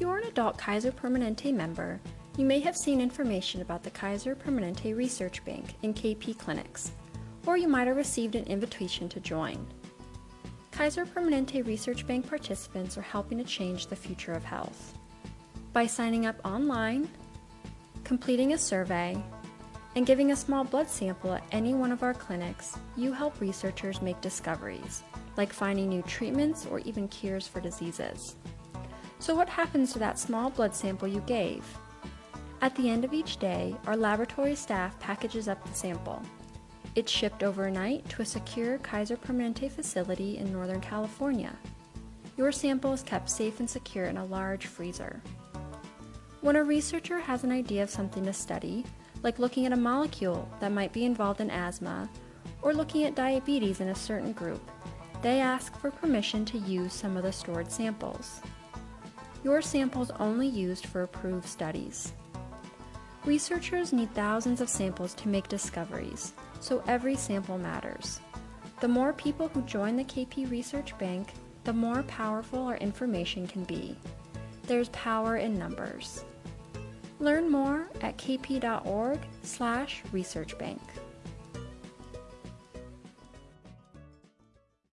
If you are an adult Kaiser Permanente member, you may have seen information about the Kaiser Permanente Research Bank in KP clinics, or you might have received an invitation to join. Kaiser Permanente Research Bank participants are helping to change the future of health. By signing up online, completing a survey, and giving a small blood sample at any one of our clinics, you help researchers make discoveries, like finding new treatments or even cures for diseases. So what happens to that small blood sample you gave? At the end of each day, our laboratory staff packages up the sample. It's shipped overnight to a secure Kaiser Permanente facility in Northern California. Your sample is kept safe and secure in a large freezer. When a researcher has an idea of something to study, like looking at a molecule that might be involved in asthma, or looking at diabetes in a certain group, they ask for permission to use some of the stored samples. Your samples only used for approved studies. Researchers need thousands of samples to make discoveries, so every sample matters. The more people who join the KP Research Bank, the more powerful our information can be. There's power in numbers. Learn more at kp.org slash researchbank.